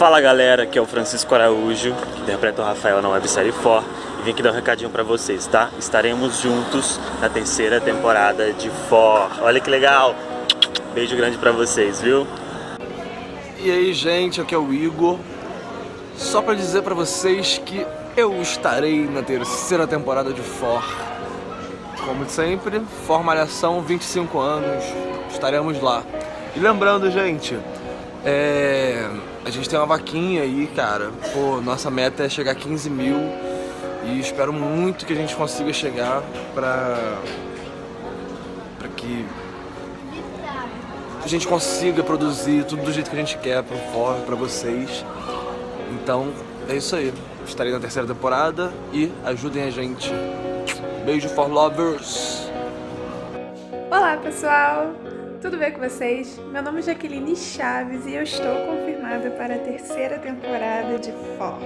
Fala galera, aqui é o Francisco Araújo, que interpreta o Rafael na websérie For e vim aqui dar um recadinho pra vocês, tá? Estaremos juntos na terceira temporada de For. Olha que legal! Beijo grande pra vocês, viu? E aí gente, aqui é o Igor Só pra dizer pra vocês que eu estarei na terceira temporada de For Como sempre, For Malhação, 25 anos, estaremos lá E lembrando gente, é... a gente tem uma vaquinha aí cara Pô, nossa meta é chegar a 15 mil E espero muito que a gente consiga chegar pra... Pra que a gente consiga produzir tudo do jeito que a gente quer pro For, pra vocês. Então, é isso aí. Estarei na terceira temporada e ajudem a gente. Beijo for lovers! Olá pessoal, tudo bem com vocês? Meu nome é Jaqueline Chaves e eu estou confirmada para a terceira temporada de For.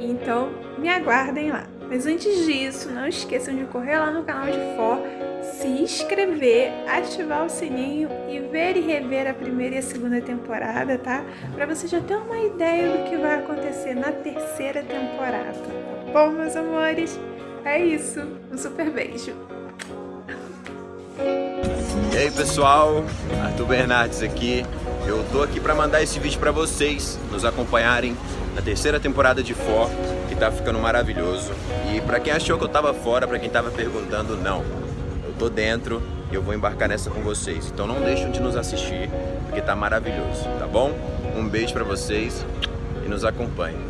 Então, me aguardem lá. Mas antes disso, não esqueçam de correr lá no canal de For se inscrever, ativar o sininho e ver e rever a primeira e a segunda temporada, tá? Pra você já ter uma ideia do que vai acontecer na terceira temporada. Tá bom, meus amores? É isso. Um super beijo. E aí, pessoal? Arthur Bernardes aqui. Eu tô aqui pra mandar esse vídeo pra vocês nos acompanharem na terceira temporada de For, que tá ficando maravilhoso. E pra quem achou que eu tava fora, pra quem tava perguntando, não tô dentro e eu vou embarcar nessa com vocês. Então não deixem de nos assistir, porque tá maravilhoso, tá bom? Um beijo pra vocês e nos acompanhem.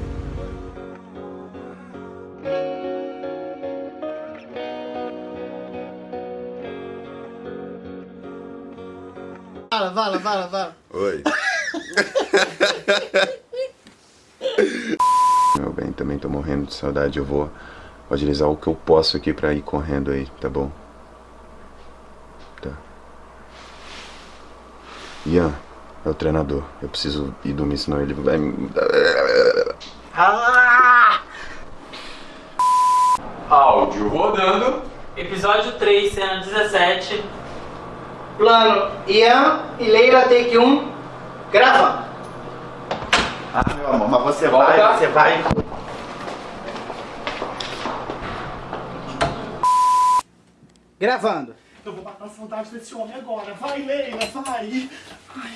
Fala, fala, fala, fala. Oi. Meu bem, também tô morrendo de saudade. Eu vou utilizar o que eu posso aqui pra ir correndo aí, tá bom? Ian é o treinador. Eu preciso ir dormir, senão ele vai me... Ah! Áudio rodando. Episódio 3, cena 17. Plano Ian e Leila take 1. Grava. Ah, meu amor, mas você Volta. vai, você vai. Gravando. Eu vou matar a saudade desse homem agora. Vai, Leila, vai. Ai,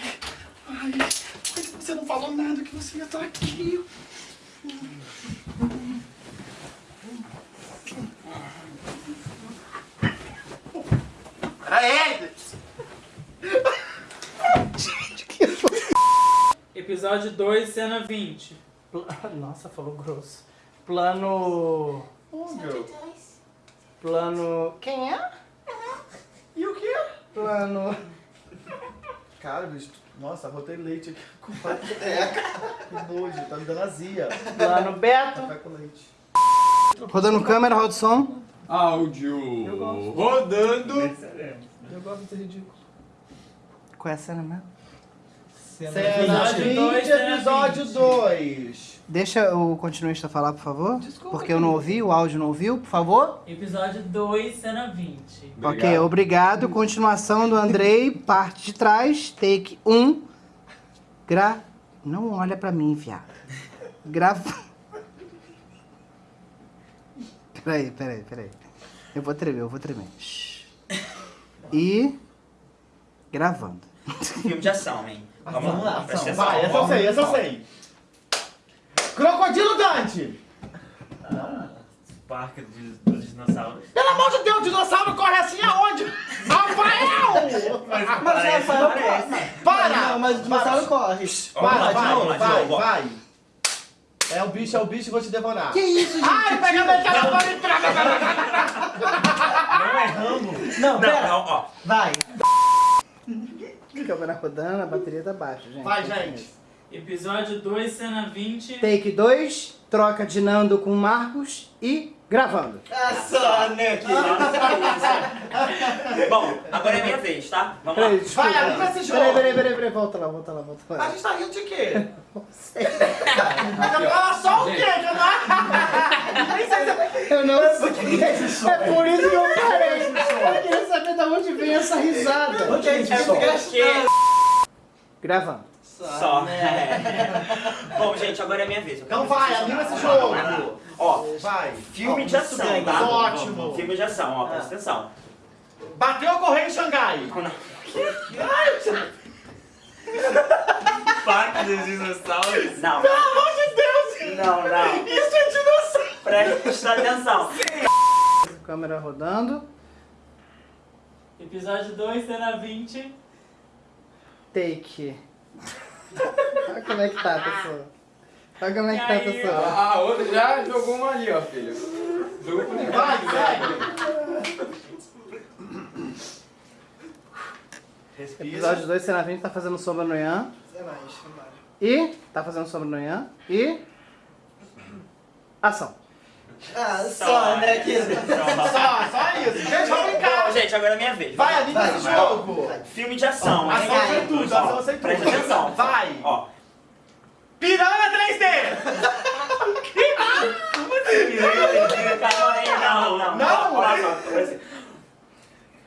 ai. Você não falou nada que você ia estar aqui. Aê! Gente, que Episódio 2, cena 20. Pla- Nossa, falou grosso. Plano... Oh, meu. Plano... Quem é? E o quê? Plano... Cara, bicho, nossa, rotei leite aqui com É. Que nojo, tá me dando azia. Plano Beto. Café com leite. Rodando câmera, roda o som. Áudio rodando. Eu gosto de ser ridículo. Qual é a cena mesmo? Cena 20, dois, cena episódio 20. 2. Deixa o continuista falar, por favor. Desculpa, Porque eu não ouvi, o áudio não ouviu, por favor. Episódio 2, cena 20. Ok, obrigado. Continuação do Andrei, parte de trás, take 1. Gra... Não olha pra mim, viado. Grava... Peraí, peraí, peraí. Eu vou tremer, eu vou tremer. E... Gravando. Filme de ação, hein? Vamos, lá, presta atenção. Vai, essa eu sei, essa eu sei. Crocodilo Dante. Parque dos, dos dinossauros. Pelo amor de Deus, o dinossauro corre assim aonde? Rafael! Mas, parece, parece. Para! Não, mas o dinossauro corre. Para, Vai, vai, vai, vai. É o bicho, é o bicho, vou te devorar. Que isso, gente? Ai, pega meu telefone Não é Rambo. Não, Não, pera. não, ó. Vai. Câmera rodando, a bateria tá baixa, gente. Vai, gente. Episódio 2, cena 20. Take 2, troca de Nando com Marcos e gravando. É só, né, Bom, agora é minha vez, tá? Vamos lá. Peraí, desculpa. Vai, abre esse jogo. Peraí, peraí, peraí, peraí, volta lá, volta lá, volta A lá. gente tá rindo de quê? Fala só o quê? Que eu não... Sei. Eu não sei. É por isso que eu parei. Eu queria saber de onde veio essa risada. Gente, É porque... Gravando. Só. É. Bom, gente, agora é minha vez. Eu Então vai, anima esse jogaram. jogo. Ó, Vai. filme de ação, tá? Ótimo. Filme de ação, ó, presta atenção. Bateu a correia em Xangai. Parque dos dinossauros. Não, Pelo amor de Deus. não, não. Isso é dinossauro. Presta atenção. Câmera rodando. Episódio 2, cena 20. Take. Olha como é que tá, pessoal. Olha como é que tá, pessoal. A outra já jogou uma ali, ó, filho. Jogou pro Vai, vai. Episódio 2, cena 20, tá fazendo sombra no Ian. E. Tá fazendo sombra no Ian. E. Ação. Só, né? Só, só isso. Gente, vamos brincar. Gente, agora é minha vez. Vai, anima esse jogo. Filme de ação. Ação sem tudo, Ó, ação sem tudo. Presta atenção. Vai. Ó. Piranha 3D. Calma aí, não, não. Não? Só, presta-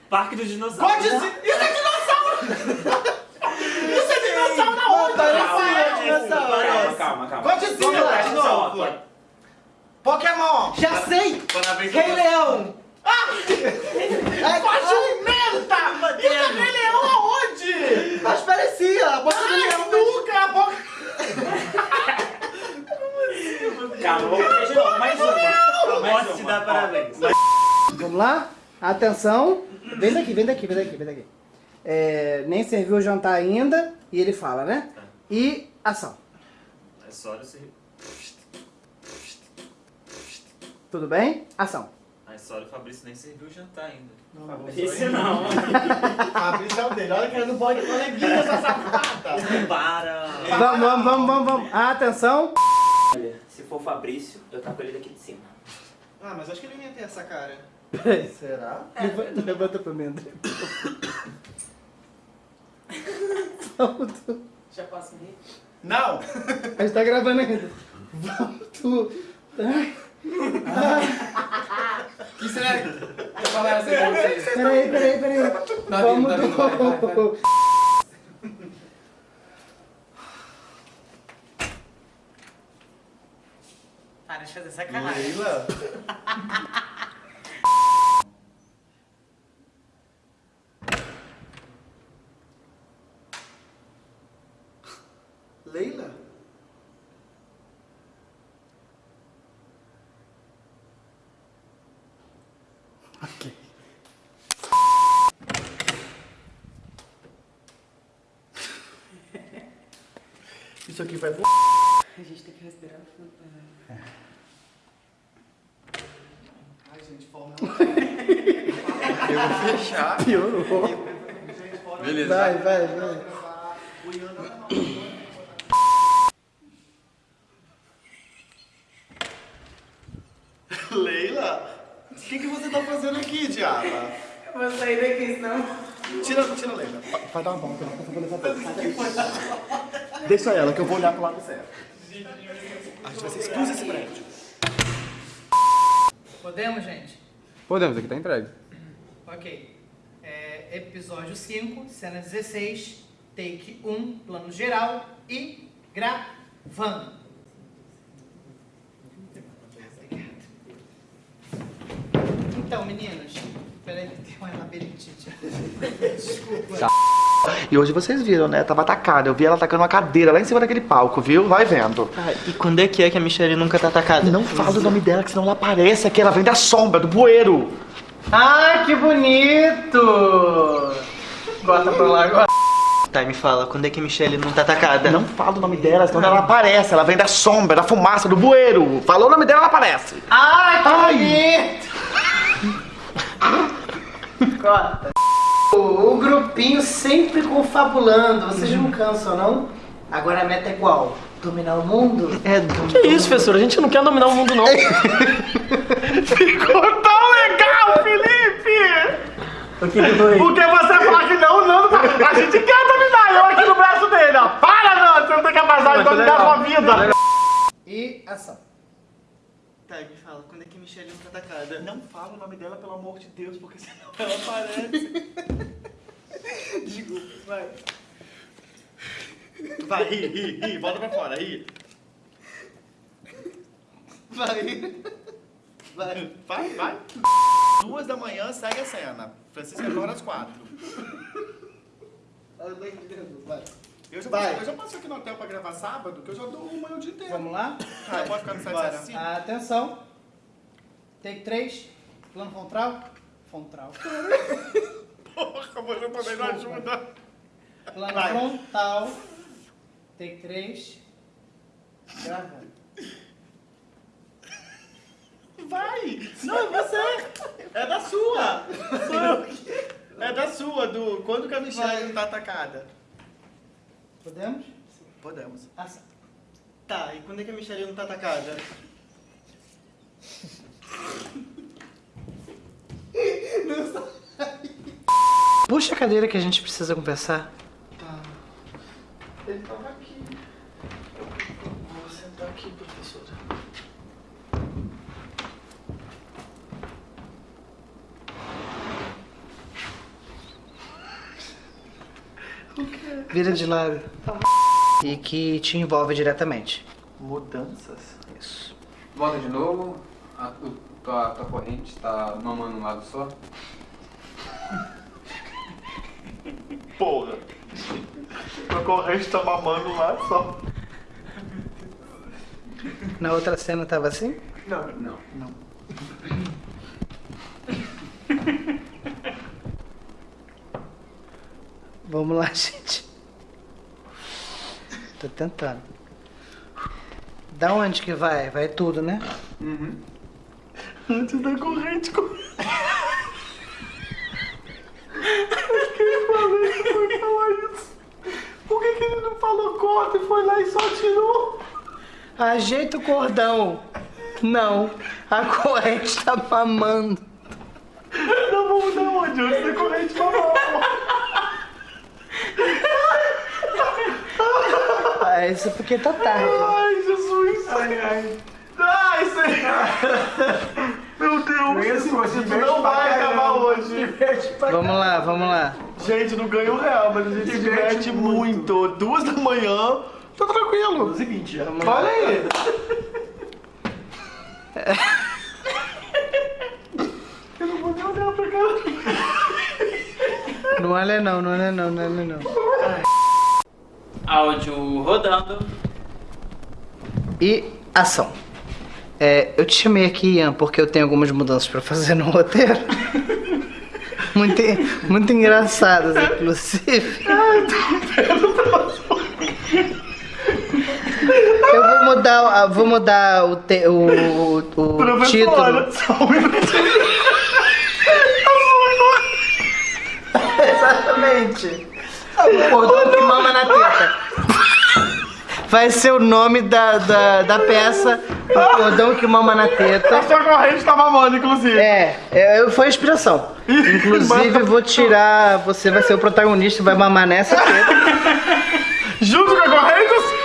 Parque dos dinossauros. Pode ser. Isso é dinossauro. Isso é dinossauro na onda. Calma, calma, calma. Godzilla, de novo. Pokémon. Já sei! Quando a vez Rei Leão! Jumenta. Isso é Rei Leão aonde? Mas parecia! A boca do Ai, leão! nunca. A boca... Calma, vamos fazer de novo. Mais uma. Mais Posso te uma. dar parabéns. Vamos lá? Atenção! Vem daqui, vem daqui, vem daqui, vem daqui. É, nem serviu o jantar ainda, e ele fala, né? E ação. É só você. Tudo bem? Ação. A história do Fabrício nem serviu o jantar ainda. Esse não. Fabrício é o dele. Olha que ele não pode coleguinha essa safada. Para! Vamos, vamos, vamos, vamos, vamos. Atenção! Olha, se for o Fabrício, eu taco ele daqui de cima. Ah, mas acho que ele não ia ter essa cara. Peraí. Será? Levanta, levanta pra mim, André. Vamos tu. Já posso rir? Não. A gente tá gravando ainda. Vamos tu. Ai, que será que eu falar assim? Peraí, peraí, peraí. Tá vindo, tá vindo, vai, vai, vai. Para de fazer sacanagem. Leila. Leila? Isso aqui vai A gente tem que respirar fundo. Ai, gente, forma. Eu vou fechar. Piorou. Beleza. Vai, vai, vai. Leila? O que, que você tá fazendo aqui, diaba? Vou sair daqui, senão. Tira, tira a Leila. Vai dar uma volta, não vou levantar. Deixa ela, que eu vou olhar pro lado certo. A gente vai ser expulso desse prédio. Podemos, gente? Podemos, aqui tá entregue. Ok. É, episódio 5, cena 16, take 1, plano geral e gravando. Então, meninos, peraí, tem uma labirintite. E hoje vocês viram, né? Tava atacada. Eu vi ela atacando uma cadeira lá em cima daquele palco, viu? Vai vendo. e quando é que é que a Michelle nunca tá atacada? Não fala o nome dela, que senão ela aparece aqui. Ela vem da sombra, do bueiro. Ai, que bonito! Bota pra lá agora. Tá, me fala, quando é que a Michelle não tá atacada? Não fala o nome dela, senão ela aparece. Ela vem da sombra, da fumaça, do bueiro. Falou o nome dela, ela aparece. Ai, que Ai. bonito! Corta. O, o grupinho sempre confabulando. Vocês não cansam, não? Agora a meta é qual? Dominar o mundo? É, Que isso, professor? A gente não quer dominar o mundo, não. Ficou tão legal, Felipe! O que que foi? Porque você fala que não, não, a gente quer dominar. Eu aqui no braço dele, ó. Para, não, você não tem capacidade de dominar a sua vida. E ação. Tá, me fala, quando é que Michelle não tá atacada? Não fala o nome dela, pelo amor de Deus, porque senão ela aparece. Desculpa, vai. Vai, ri, ri, ri. Volta pra fora, ri. Vai. Vai, vai, vai. Duas da manhã, segue a cena. Francisco agora às quatro. Vai. Eu já, Vai. eu já passo aqui no hotel pra gravar sábado, que eu já dou uma o dia inteiro. Vamos lá? Ah, pode ficar no site assim? Atenção. Take 3. Plano frontal. Frontal. Porra, você também não ajuda. Plano Vai. frontal. Take 3. Gravando. Vai! Não, é você! É da sua! Sou eu que- É da sua, do quando que a Michelle não tá atacada? Podemos? Podemos. Ação. Tá, e quando é que a Michelle não tá atacada? Puxa a cadeira que a gente precisa conversar. Ele tava aqui. Vou sentar aqui, professora. Vira de lado. E que te envolve diretamente. Mudanças? Isso. Volta de novo. A, tua, tua corrente tá mamando um lado só. Porra! Meu corrente tá mamando lá só. Na outra cena tava assim? Não. Não. Não. Vamos lá, gente. Tô tentando. Da onde que vai? Vai tudo, né? Antes da corrente. co- Acho que ele falou isso, foi falar isso. Por que, que ele não falou corta e foi lá e só tirou? Ajeita o cordão. Não. A corrente tá mamando. Não vamos dar onde? Antes da corrente mamar, Ah, isso porque tá tarde. Ai, Jesus. Ai, ai. Ai, Senhor. Meu Deus. Isso não vai acabar hoje. Vamos lá, vamos lá. Gente, não ganha um real, mas a gente se diverte muito. Duas da manhã, tá tranquilo. Duas e vinte. Olha aí. Eu não vou nem olhar pra cá. Não olha não, não olha não, não olha não. Áudio rodando. E ação. É, eu te chamei aqui, Ian, porque eu tenho algumas mudanças pra fazer no roteiro. Muito, muito engraçadas, inclusive. Eu vou mudar, vou mudar o, te- o, o título. Exatamente. O cordão que mama na teta. Vai ser o nome da, da, da peça, o cordão que mama na teta. A sua corrente tá mamando, inclusive. É, é, foi a inspiração. Inclusive, vou tirar. Você vai ser o protagonista, vai mamar nessa teta. Junto com a corrente?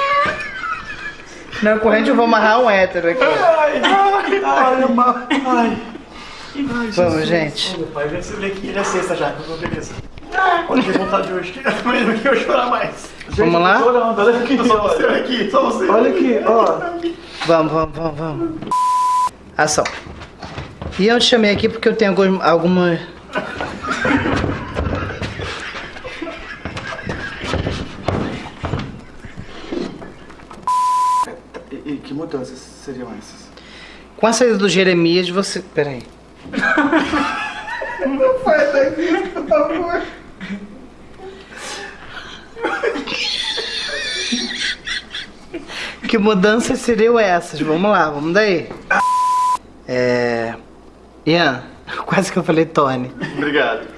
Na corrente eu vou amarrar um hétero aqui. Ai, ai, ai, ama- ai. Vamos, gente. Meu pai, vê se ele aqui. Ele é sexta já, que eu tô beleza. Pode ter vontade hoje, que que eu chorar mais. Gente, Vamos lá? eu tô chorando, olha aqui, só você aqui, só você. Olha aqui, ó. Vamos, vamos, vamos, vamos. Ação. E eu te chamei aqui porque eu tenho algum- alguma. E, que mudanças seriam essas? Com a saída do Jeremias, você. Peraí. Não faz daqui, por favor. Que mudanças seriam essas? Vamos lá, vamos daí. É. Ian, quase que eu falei Tony. Obrigado.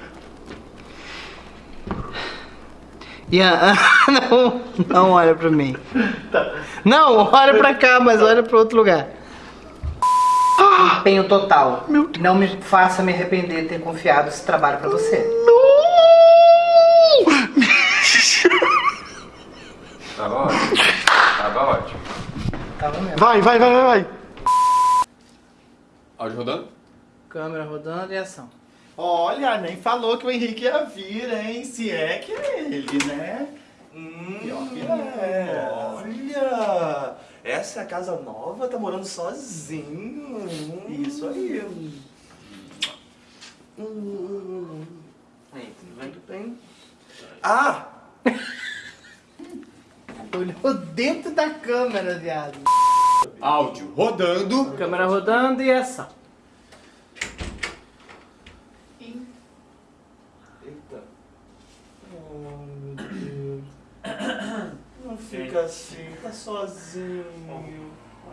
Ian, não, não olha pra mim. Não, olha pra cá, mas olha pra outro lugar. Empenho total. Não me faça me arrepender de ter confiado esse trabalho pra você. Tava ótimo. Tava ótimo. Tava mesmo. Vai, vai, vai, vai, vai. Áudio rodando? Câmera rodando e ação. Olha, nem falou que o Henrique ia vir, hein? Se é que é ele, né? Pior que é. Olha! Essa é a casa nova, tá morando sozinho. Isso aí. Hum. Aí, tudo bem? Tudo bem. Ah! Olhou dentro da câmera, viado. Áudio rodando. Câmera rodando e ação. Eita. Oh, meu Deus. Não fica assim, tá sozinho.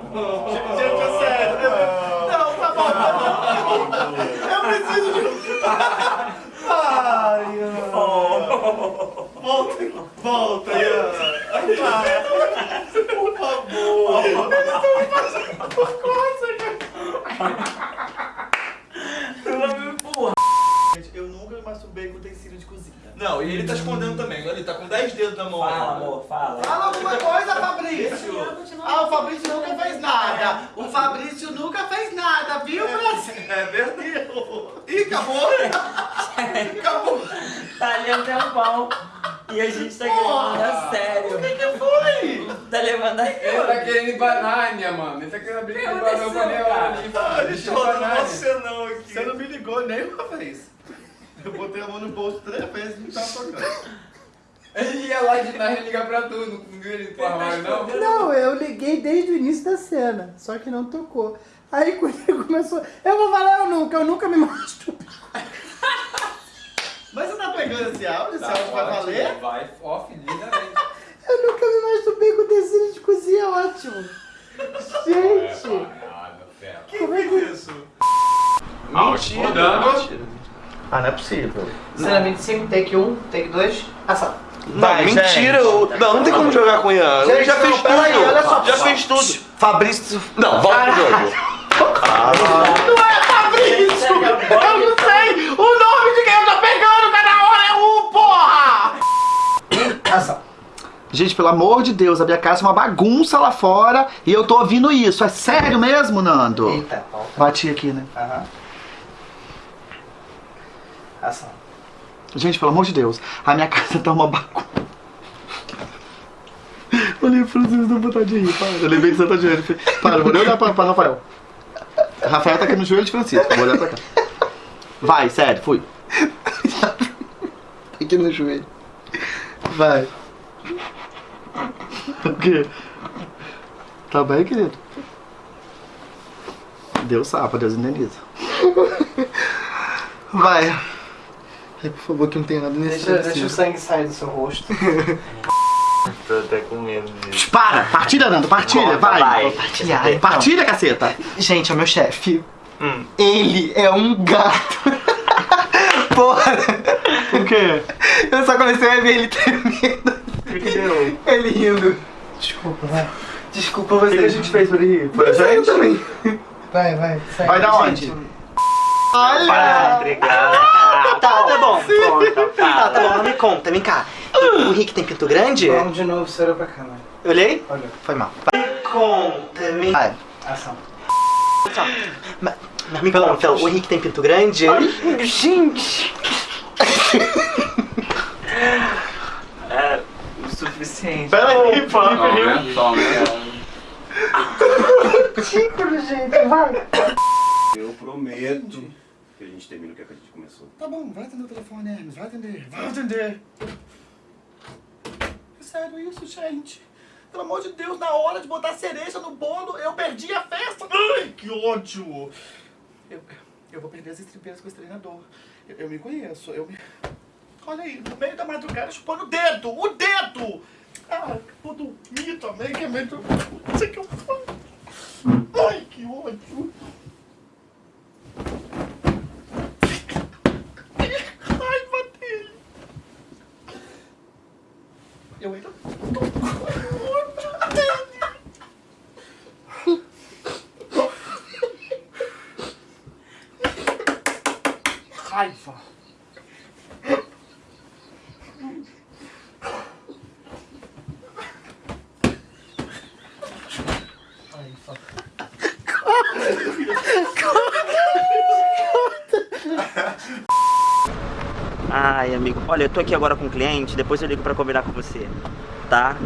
Gente, é sério. Não, tá bom, tá bom. Eu preciso de. Ai, ai. Volta, volta, Ian. Por favor. Gente, eu nunca me masturbei com utensílio de cozinha. Não, e ele tá escondendo também. Ele tá com 10 dedos na mão. Fala, amor, fala. Fala alguma coisa, Fabrício. Ah, o Fabrício nunca fez nada. O Fabrício nunca fez nada, viu, Brasil? É verdade. Ih, acabou. acabou. Tá ali um tempão. E a gente tá gravando a sério. O que que foi? Tá levando a Ele tá querendo ir pra Nárnia, mano. Ele tá querendo abrir o barão pra minha hora. Ah, Nárnia. você não aqui. Você não me ligou nenhuma vez. Eu botei a mão no bolso três vezes e não tava tocando. Ele ia lá de Nárnia ligar pra tu. Não viu ele pro armário, não? Não, eu liguei desde o início da cena, só que não tocou. Aí quando ele começou, eu vou falar eu nunca, eu nunca me masturbo. Mas você tá pegando esse áudio? Esse Tá áudio vai valer? Vai off, lindamente. Eu nunca me masturbei com tecido de cozinha, ótimo. Gente, Quem fez isso? Áudio rodando. Ah, não é possível. cena 25, take 1, take 2, ação. Vai, mentira, eu- não, não tem como jogar com o Ian. Ele Gente, já não, fez tudo. peraí, olha só. já fez tudo. Fabrício. Não, volta pro jogo. Não é Fabrício! Eu não sei o nome de quem eu tô pegando, cada hora é um, porra! Ação. Gente, pelo amor de Deus, a minha casa é uma bagunça lá fora e eu tô ouvindo isso. É sério mesmo, Nando? Eita, volta. Bati aqui, né? Aham. Ação. Gente, pelo amor de Deus, a minha casa tá uma bagunça. Olhei pra vocês, dá vontade de rir, para. Eu lembrei de Santa Diana. Para, eu vou olhar pra, pra Rafael. Rafael tá aqui no joelho de Francisco, vou olhar pra cá. Vai, sério, fui. Aqui no joelho. Vai. O quê? Tá bem, querido? Deus sabe, Deus indeniza. Vai. Ai, por favor, que não tem nada nesse Deixa, deixa o sangue sair do seu rosto. Tô até com medo disso. Para! Partilha, Nando, partilha, Conta, vai! vai. Partilhar, então. Partilha, caceta! Gente, é o meu chefe. Hum. Ele é um gato. Porra, O quê? eu só comecei a ver ele tremendo. O que, que deu? Ele rindo. Desculpa, vai. Desculpa O que, que a você. gente fez pra ele rir? Foi a Eu gente? também. Vai, vai. Sai. Vai da onde? Gente, Para Olha! intrigar. Tá, tá bom. Conta, Tá, tá bom, fala. não me conta, vem cá. O Rick tem pinto grande? Vamos de novo, você olhou pra câmera. Olhei? Olha. Foi mal. Me conta, me... Vai. Ação. Mas, mas me conta, o Rick tem pinto grande? Gente! É Felipe riu. aumenta, só aumenta. Ridículo, gente, vai. Eu prometo que a gente termina o que a gente começou. Tá bom, vai atender o telefone, Hermes. Vai atender. Vai atender. É sério isso, gente? Pelo amor de Deus, na hora de botar cereja no bolo, eu perdi a festa. Ai, que ódio. Eu, eu vou perder as estribeiras com esse treinador. Eu, eu me conheço, eu me... Olha aí, no meio da madrugada chupando o dedo, o dedo! Ah, vou dormir também, que é sei o que eu. Ai, que ódio. Que raiva dele. Eu ainda tô com ódio dele. Raiva. Ai, amigo, olha, eu tô aqui agora com um cliente, depois eu ligo pra combinar com você, tá?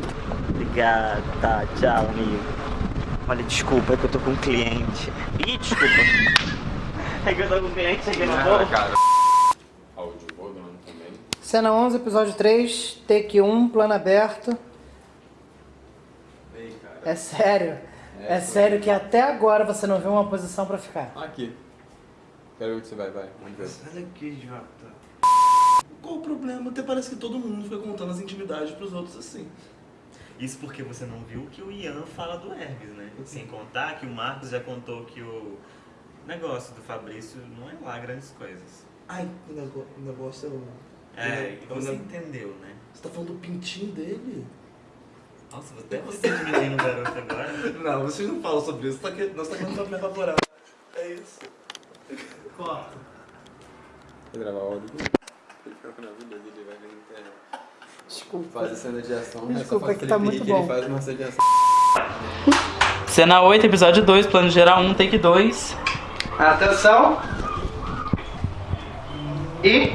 Obrigado, tá, tchau, amigo. Olha, desculpa, é que eu tô com um cliente. Ih, desculpa. é que eu tô com um cliente aqui no Ah, cara. Cena 11, episódio 3, take 1, plano aberto. É sério. É, sério que até agora você não viu uma posição pra ficar. Aqui. Quero ver onde você vai, vai. Vamos ver. Olha aqui, Jota. Qual o problema? Até parece que todo mundo fica contando as intimidades pros outros assim. Isso porque você não viu que o Ian fala do Hermes, né? Sem contar que o Marcos já contou que o negócio do Fabrício não é lá grandes coisas. Ai, o negócio é o. É, e o você ne- entendeu, né? Você tá falando do pintinho dele? Nossa, até você de menino garoto agora. Não, vocês não falam sobre isso. Tá que... Nós tá querendo me elaborar. É isso. Corta. Vou gravar o áudio. Ele fica na vida dele, vai ver internet. Desculpa. Faz a cena de ação. é só Desculpa, faz que tá muito bom. Ele faz uma cena de ação. Cena 8, episódio 2, plano geral 1, take 2. Atenção. E.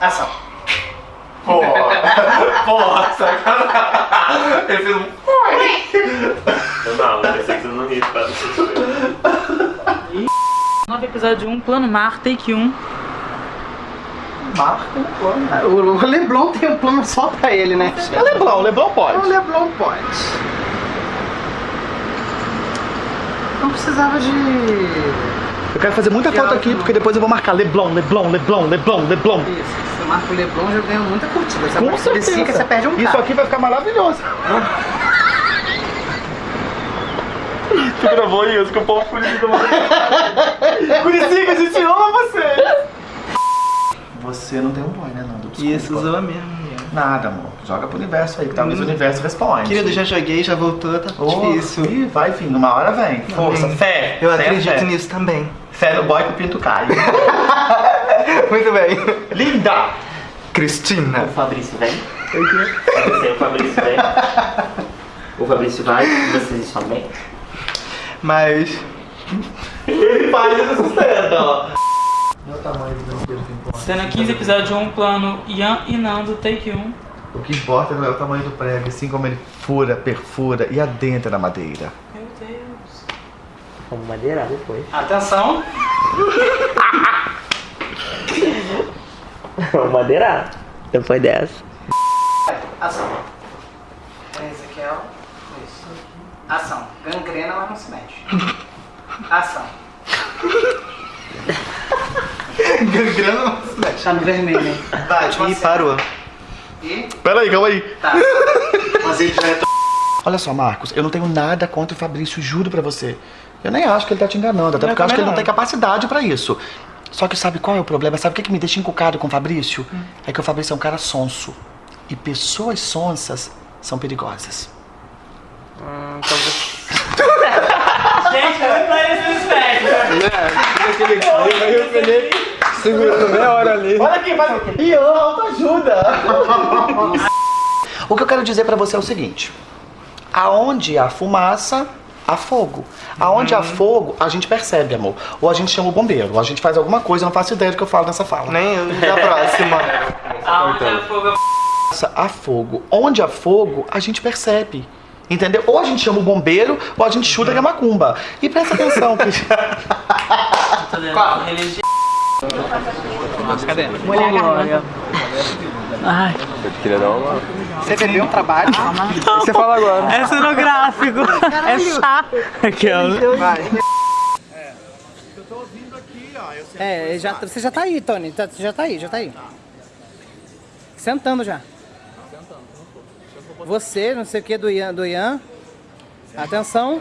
Ação. Porra, sacanagem. Ele fez um. Não, não, pensei que você não ria pra Novo episódio 1, plano mar, take 1. Marca um plano. O Leblon tem um plano só pra ele, né? É Leblon, Leblon pode. O Leblon pode. Não precisava de. Eu quero fazer muita foto aqui, porque depois eu vou marcar Leblon, Leblon, Leblon, Leblon, Leblon. Isso. Você marca o Leblon já ganha muita curtida. Você Com o certeza. você perde um Isso aqui vai ficar maravilhoso. Tu gravou isso que o povo Curitiba Curitiba, a gente ama você! Você não tem um boy, né, Nando? Desculpa. Isso, zoa mesmo. Nada, amor. Joga pro universo aí, que talvez o universo responde. Querido, já joguei, já voltou, tá Oh, difícil. Ih, vai, enfim, numa hora vem. Força, Amém. fé. Eu fé, acredito fé. nisso também. Fé no boy que o pinto cai. Muito bem. Linda! Cristina. O Fabrício vem? Você, o Fabrício vem? O Fabrício vai? Vocês estão bem? Mas. Ele faz esse sucesso, ó. Cena 15, episódio 1, plano Ian e Nando, take 1. O que importa é o tamanho do prego, assim como ele fura, perfura e adentra na madeira. Meu Deus. Vamos madeirar depois. Atenção. Vamos madeirar. Depois dessa. Ação. É, Ezequiel. Isso. Ação. Gangrena, mas não se mexe. Ação. Gangrena não mexe. Tá no vermelho? Vai, Ih, parou. E? Pera aí, calma aí. Tá. Mas ele já é Olha só, Marcos, eu não tenho nada contra o Fabrício, juro pra você. Eu nem acho que ele tá te enganando, até Eu porque eu acho que ele não tem capacidade pra isso. Só que sabe qual é o problema? Sabe o que, que me deixa encucado com o Fabrício? Hum. É que o Fabrício é um cara sonso. E pessoas sonsas são perigosas. Gente, eu parece um espectro. Segurando meia hora ali. Olha aqui, vai. Ian, autoajuda. o que eu quero dizer pra você é o seguinte: aonde há fumaça, há fogo. Aonde há fogo, a gente percebe, amor. Ou a gente chama o bombeiro, ou a gente faz alguma coisa, eu não faço ideia do que eu falo nessa fala. Nem eu, da próxima. Aonde é fogo há fogo. Onde há fogo, a gente percebe. Entendeu? Ou a gente chama o bombeiro, ou a gente chuta a macumba. E presta atenção, que... Qual? Religião. Cadê? Mulher Glória. Ai. Eu queria dar uma. Você bebeu um trabalho? Você fala agora. É cenográfico. É chato. Aquela. Vai. É, já, você já tá aí, Tony. Tá- Você já tá aí, já tá aí. Sentando já. Você, não sei o que, do Ian. Do Ian. Atenção.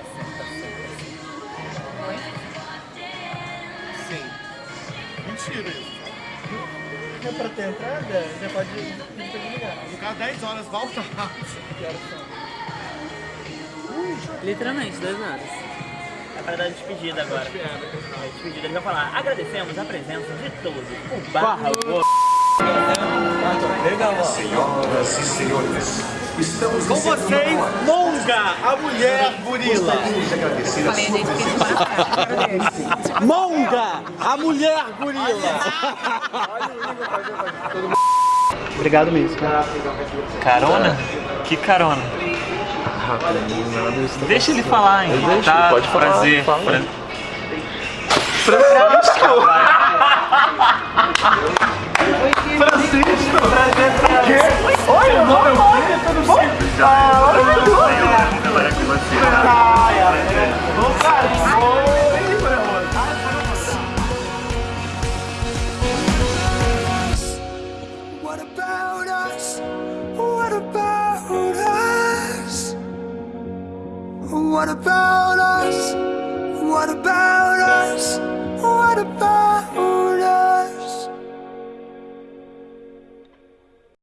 É pra ter entrada? Já pode Ficar 10 horas, volta. Literalmente, duas horas. É para dar despedida agora. É, despedida. Ele vai falar, agradecemos a presença de todos. O barra Senhoras e senhores, estamos Com vocês, Monga, a mulher gorila. de agradecer a sua presença. Monga, a mulher gorila. Obrigado mesmo. Carona? Que carona? Deixa ele falar, hein? Deixa, tá, pode falar, prazer. fala. Pra- Oi, meu nome é Fê, tudo bom? Ah, olha meu nome. Agora com você. Ai, ai, Ô, cara, oi, meu irmão. What about us? What about us? What about us?